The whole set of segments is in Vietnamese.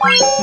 Bye.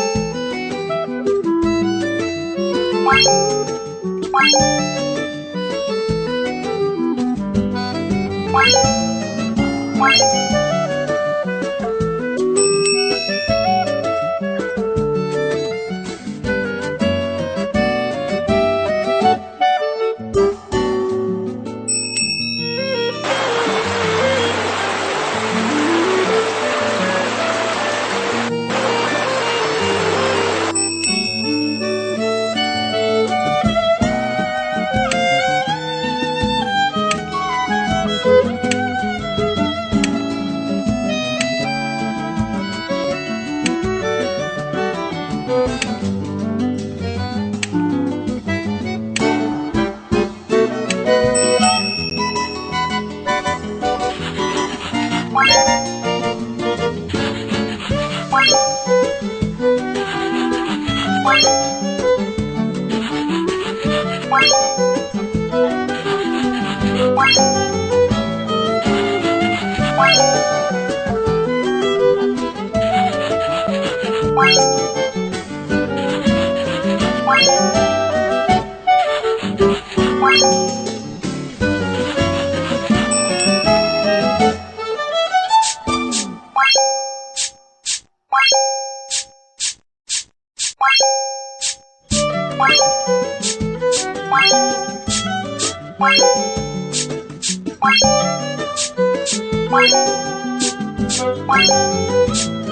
Bye.